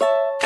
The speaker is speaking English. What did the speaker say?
you